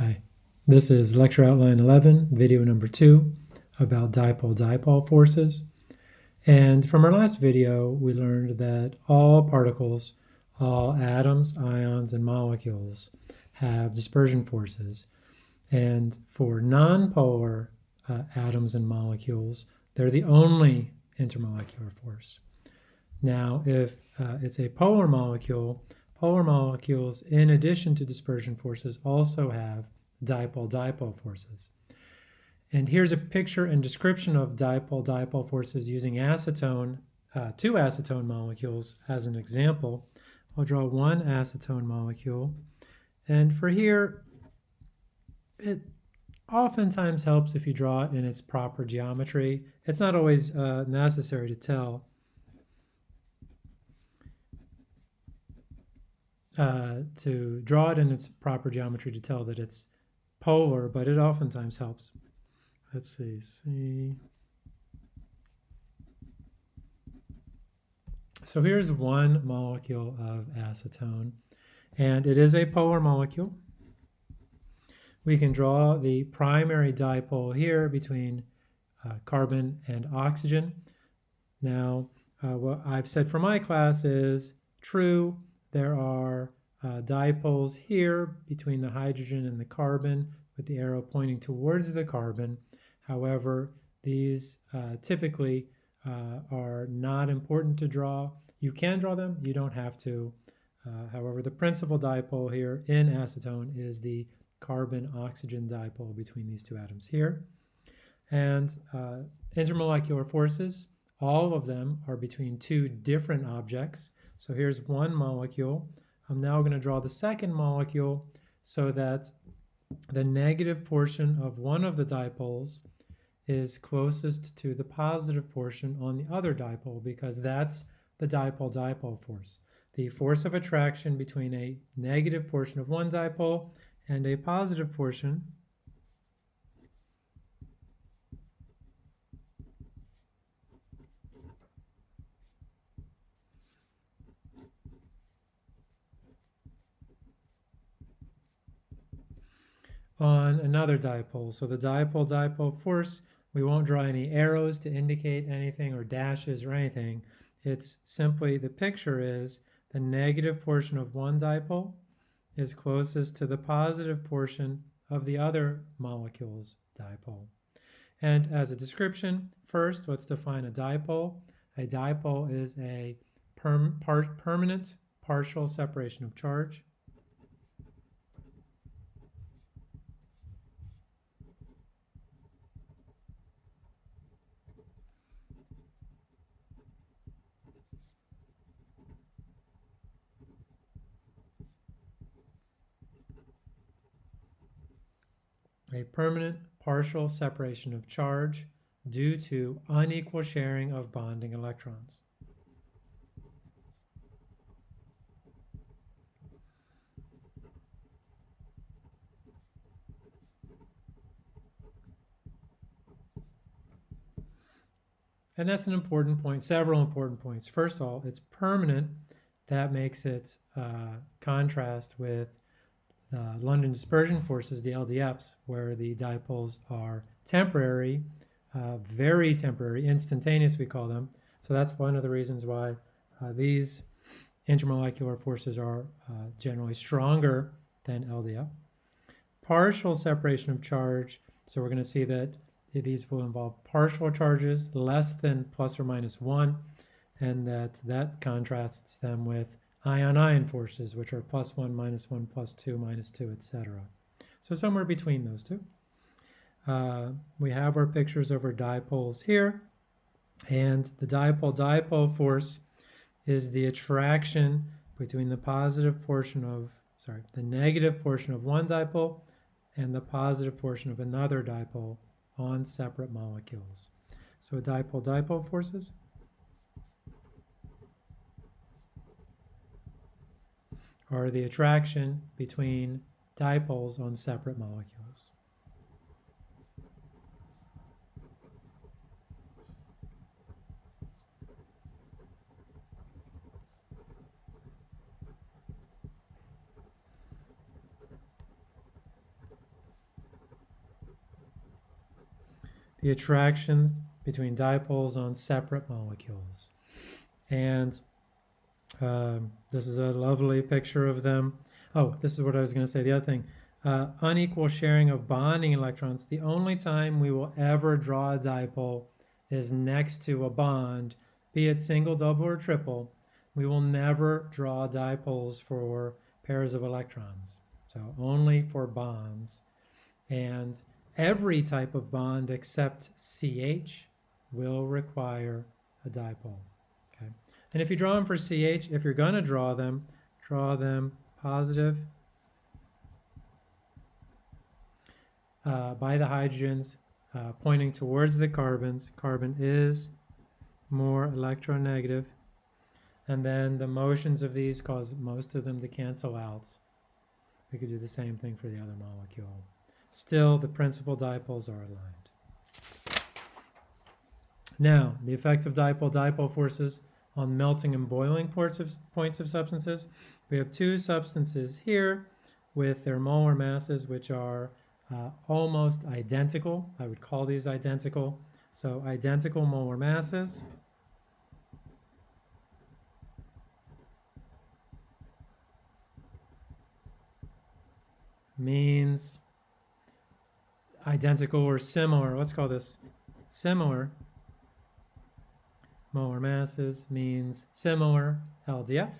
Hi, this is lecture outline 11, video number 2, about dipole-dipole forces. And from our last video, we learned that all particles, all atoms, ions, and molecules have dispersion forces. And for nonpolar uh, atoms and molecules, they're the only intermolecular force. Now, if uh, it's a polar molecule, polar molecules, in addition to dispersion forces, also have dipole-dipole forces. And here's a picture and description of dipole-dipole forces using acetone, uh, two acetone molecules as an example. I'll draw one acetone molecule. And for here, it oftentimes helps if you draw it in its proper geometry. It's not always uh, necessary to tell. Uh, to draw it in its proper geometry to tell that it's polar, but it oftentimes helps. Let's see, see. So here's one molecule of acetone, and it is a polar molecule. We can draw the primary dipole here between uh, carbon and oxygen. Now, uh, what I've said for my class is true, there are uh, dipoles here between the hydrogen and the carbon with the arrow pointing towards the carbon. However, these uh, typically uh, are not important to draw. You can draw them, you don't have to. Uh, however, the principal dipole here in acetone is the carbon-oxygen dipole between these two atoms here. And uh, intermolecular forces, all of them are between two different objects. So here's one molecule. I'm now going to draw the second molecule so that the negative portion of one of the dipoles is closest to the positive portion on the other dipole because that's the dipole-dipole force. The force of attraction between a negative portion of one dipole and a positive portion on another dipole. So the dipole-dipole force, we won't draw any arrows to indicate anything or dashes or anything. It's simply the picture is the negative portion of one dipole is closest to the positive portion of the other molecule's dipole. And as a description, first let's define a dipole. A dipole is a par permanent partial separation of charge. A permanent partial separation of charge due to unequal sharing of bonding electrons. And that's an important point, several important points. First of all, it's permanent. That makes it uh, contrast with uh, London dispersion forces, the LDFs, where the dipoles are temporary, uh, very temporary, instantaneous we call them. So that's one of the reasons why uh, these intermolecular forces are uh, generally stronger than LDF. Partial separation of charge, so we're going to see that these will involve partial charges less than plus or minus one, and that that contrasts them with ion-ion forces, which are plus 1, minus 1, plus 2, minus 2, etc. So somewhere between those two. Uh, we have our pictures of our dipoles here, and the dipole-dipole force is the attraction between the positive portion of, sorry, the negative portion of one dipole and the positive portion of another dipole on separate molecules. So dipole-dipole forces or the attraction between dipoles on separate molecules. The attractions between dipoles on separate molecules. And um, this is a lovely picture of them. Oh, this is what I was going to say. The other thing, uh, unequal sharing of bonding electrons. The only time we will ever draw a dipole is next to a bond, be it single, double, or triple. We will never draw dipoles for pairs of electrons. So only for bonds. And every type of bond except CH will require a dipole. And if you draw them for CH, if you're going to draw them, draw them positive uh, by the hydrogens uh, pointing towards the carbons. Carbon is more electronegative. And then the motions of these cause most of them to cancel out. We could do the same thing for the other molecule. Still, the principal dipoles are aligned. Now, the effect of dipole-dipole forces on melting and boiling points of, points of substances. We have two substances here with their molar masses, which are uh, almost identical. I would call these identical. So identical molar masses. means identical or similar. Let's call this similar. Molar masses means similar LDF.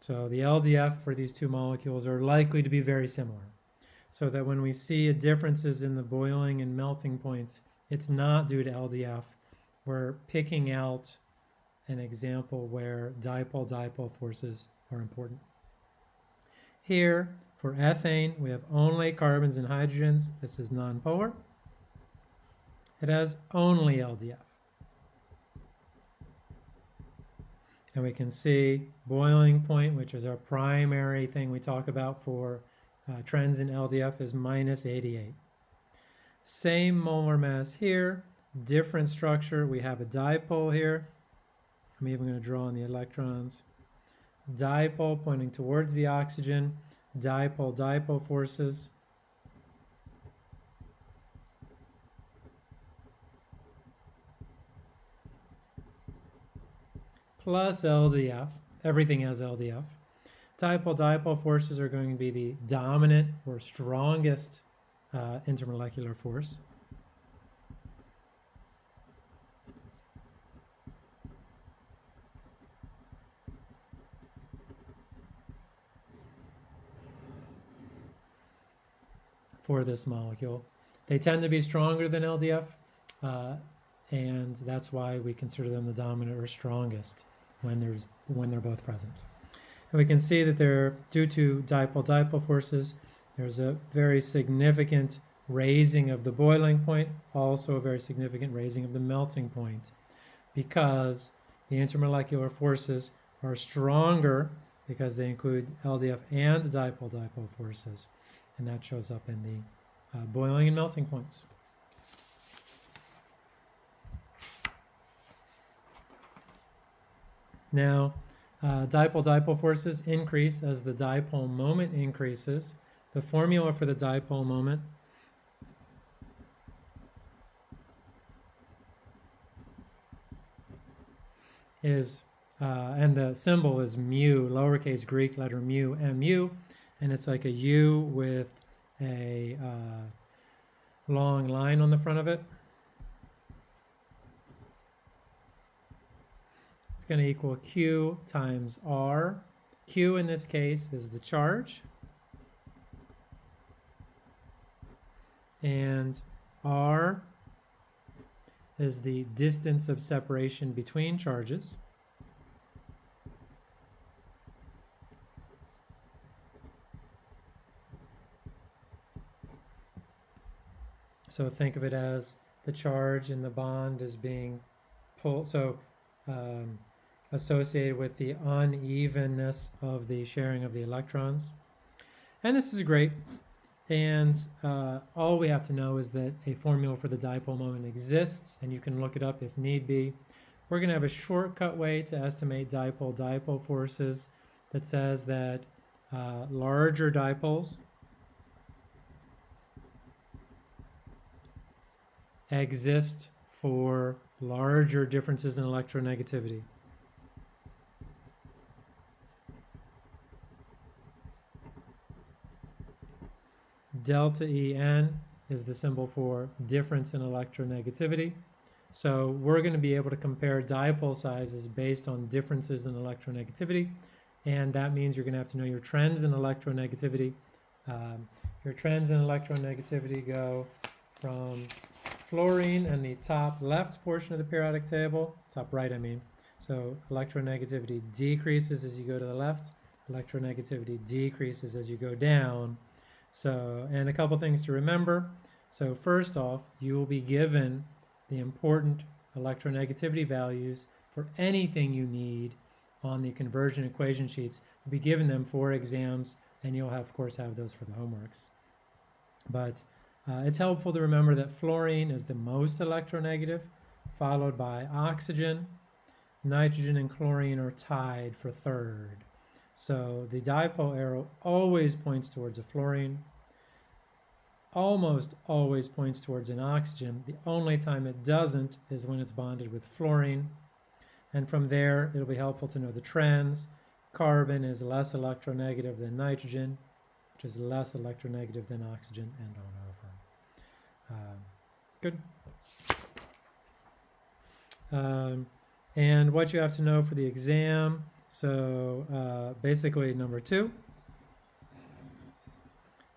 So the LDF for these two molecules are likely to be very similar. So that when we see differences in the boiling and melting points, it's not due to LDF. We're picking out an example where dipole-dipole forces are important. Here, for ethane, we have only carbons and hydrogens. This is nonpolar. It has only LDF. And we can see boiling point, which is our primary thing we talk about for uh, trends in LDF, is minus 88. Same molar mass here, different structure. We have a dipole here. I'm even going to draw on the electrons. Dipole pointing towards the oxygen, dipole-dipole forces. Plus LDF. Everything has LDF. Dipole-dipole forces are going to be the dominant or strongest uh, intermolecular force. for this molecule. They tend to be stronger than LDF, uh, and that's why we consider them the dominant or strongest when there's when they're both present. And we can see that they're due to dipole-dipole forces. There's a very significant raising of the boiling point, also a very significant raising of the melting point, because the intermolecular forces are stronger because they include LDF and dipole-dipole forces, and that shows up in the uh, boiling and melting points. Now, uh, dipole-dipole forces increase as the dipole moment increases. The formula for the dipole moment is, uh, and the symbol is mu, lowercase Greek letter mu, mu, and it's like a U with a uh, long line on the front of it. Going to equal Q times R. Q in this case is the charge. And R is the distance of separation between charges. So think of it as the charge in the bond is being pulled. So um, associated with the unevenness of the sharing of the electrons. And this is great. And uh, all we have to know is that a formula for the dipole moment exists, and you can look it up if need be. We're going to have a shortcut way to estimate dipole-dipole forces that says that uh, larger dipoles exist for larger differences in electronegativity. Delta En is the symbol for difference in electronegativity. So we're going to be able to compare dipole sizes based on differences in electronegativity. And that means you're going to have to know your trends in electronegativity. Um, your trends in electronegativity go from fluorine in the top left portion of the periodic table, top right I mean. So electronegativity decreases as you go to the left, electronegativity decreases as you go down. So, and a couple things to remember. So first off, you will be given the important electronegativity values for anything you need on the conversion equation sheets. You'll be given them for exams, and you'll have, of course have those for the homeworks. But uh, it's helpful to remember that fluorine is the most electronegative, followed by oxygen. Nitrogen and chlorine are tied for third. So the dipole arrow always points towards a fluorine, almost always points towards an oxygen. The only time it doesn't is when it's bonded with fluorine. And from there, it'll be helpful to know the trends. Carbon is less electronegative than nitrogen, which is less electronegative than oxygen, and on over. Um, good. Um, and what you have to know for the exam, so uh, basically number two,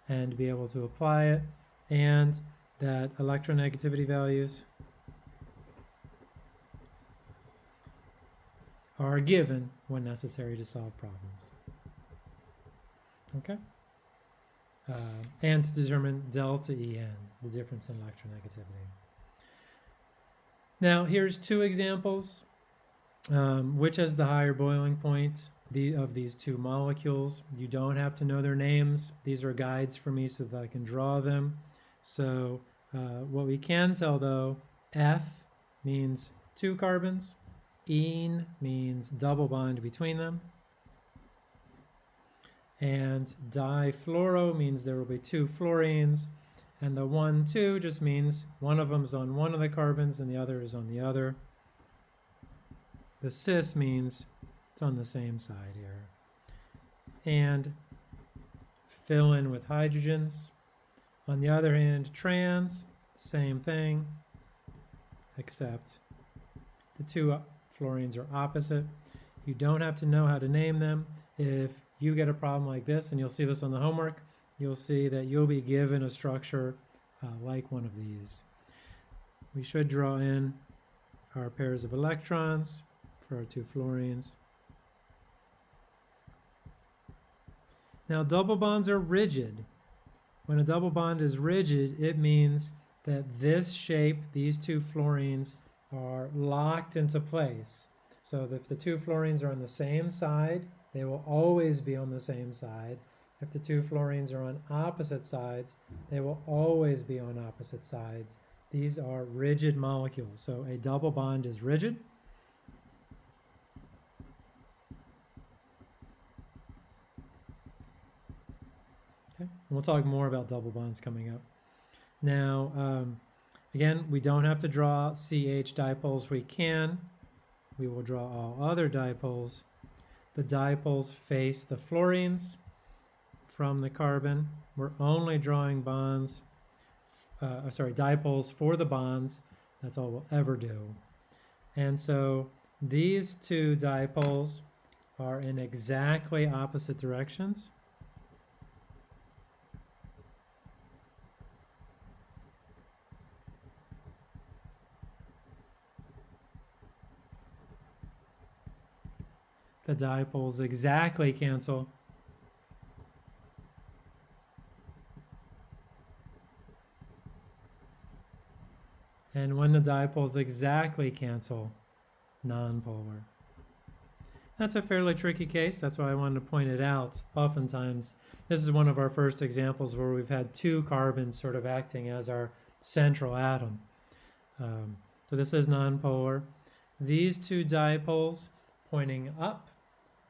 and be able to apply it, and that electronegativity values are given when necessary to solve problems. Okay? Uh, and to determine delta En, the difference in electronegativity. Now, here's two examples. Um, which has the higher boiling point of these two molecules? You don't have to know their names. These are guides for me so that I can draw them. So uh, what we can tell, though, Eth means two carbons. Ene means double bond between them. And difluoro means there will be two fluorines. And the 1, 2 just means one of them is on one of the carbons and the other is on the other. The cis means it's on the same side here. And fill in with hydrogens. On the other hand, trans, same thing, except the two fluorines are opposite. You don't have to know how to name them. If you get a problem like this, and you'll see this on the homework, you'll see that you'll be given a structure uh, like one of these. We should draw in our pairs of electrons for our two fluorines. Now double bonds are rigid. When a double bond is rigid, it means that this shape, these two fluorines, are locked into place. So if the two fluorines are on the same side, they will always be on the same side. If the two fluorines are on opposite sides, they will always be on opposite sides. These are rigid molecules. So a double bond is rigid. We'll talk more about double bonds coming up. Now, um, Again, we don't have to draw CH dipoles. We can. We will draw all other dipoles. The dipoles face the fluorines from the carbon. We're only drawing bonds, uh, sorry, dipoles for the bonds. That's all we'll ever do. And so these two dipoles are in exactly opposite directions. The dipoles exactly cancel. And when the dipoles exactly cancel, nonpolar. That's a fairly tricky case. That's why I wanted to point it out. Oftentimes, this is one of our first examples where we've had two carbons sort of acting as our central atom. Um, so this is nonpolar. These two dipoles pointing up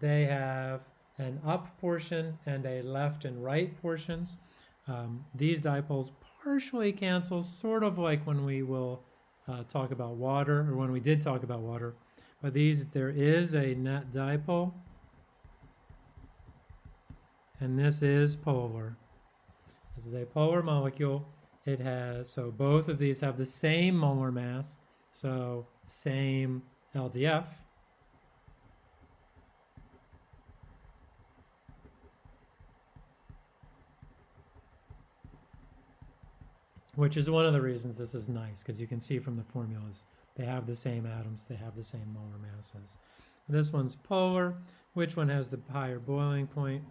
they have an up portion and a left and right portions. Um, these dipoles partially cancel, sort of like when we will uh, talk about water, or when we did talk about water. But these, there is a net dipole, and this is polar. This is a polar molecule. It has, so both of these have the same molar mass, so same LDF. Which is one of the reasons this is nice, because you can see from the formulas, they have the same atoms, they have the same molar masses. This one's polar. Which one has the higher boiling point?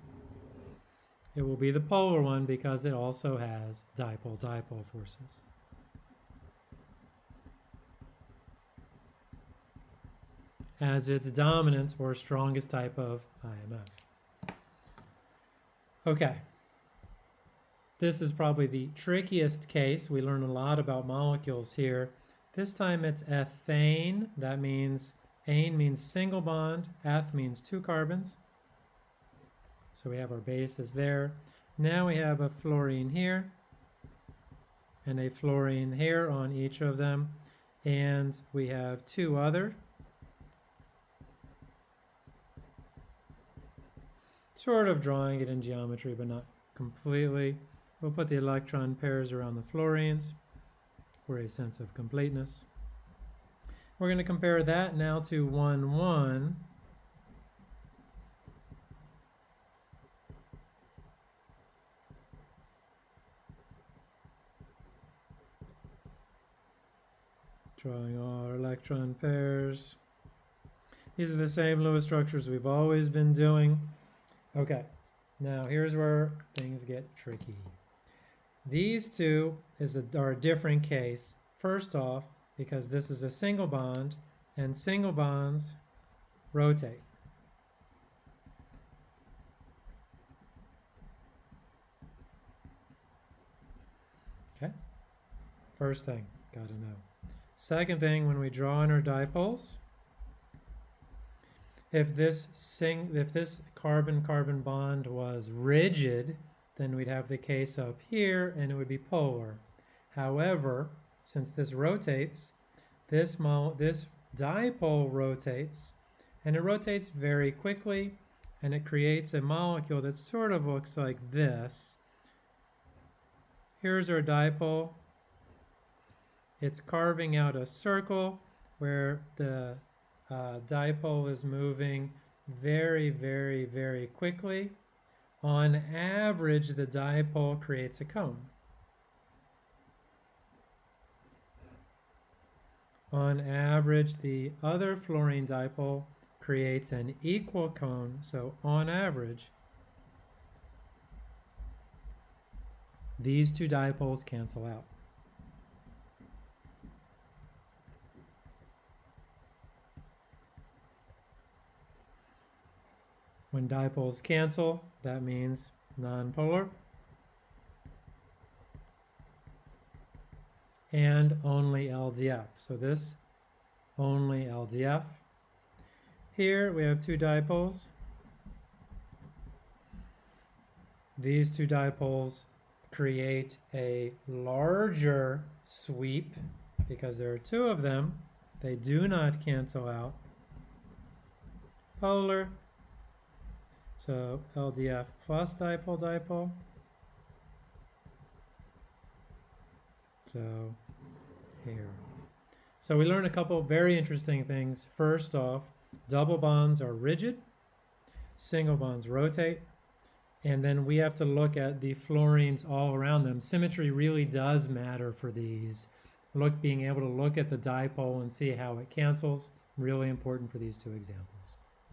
It will be the polar one because it also has dipole-dipole forces. as its dominant or strongest type of IMF. Okay. This is probably the trickiest case. We learn a lot about molecules here. This time it's ethane. That means ane means single bond, eth means two carbons. So we have our bases there. Now we have a fluorine here and a fluorine here on each of them. And we have two other sort of drawing it in geometry, but not completely. We'll put the electron pairs around the fluorines for a sense of completeness. We're going to compare that now to 1, 1. Drawing our electron pairs. These are the same Lewis structures we've always been doing. Okay, now here's where things get tricky. These two is a, are a different case. First off, because this is a single bond, and single bonds rotate. Okay, first thing, got to know. Second thing, when we draw in our dipoles, if this sing if this carbon-carbon bond was rigid, then we'd have the case up here and it would be polar. However, since this rotates, this, this dipole rotates, and it rotates very quickly, and it creates a molecule that sort of looks like this. Here's our dipole. It's carving out a circle where the uh, dipole is moving very, very, very quickly. On average, the dipole creates a cone. On average, the other fluorine dipole creates an equal cone, so on average, these two dipoles cancel out. When dipoles cancel, that means nonpolar. And only LDF. So this only LDF. Here we have two dipoles. These two dipoles create a larger sweep because there are two of them. They do not cancel out. Polar so LDF plus dipole dipole. So here. So we learned a couple very interesting things. First off, double bonds are rigid, single bonds rotate, and then we have to look at the fluorines all around them. Symmetry really does matter for these. Look, being able to look at the dipole and see how it cancels, really important for these two examples.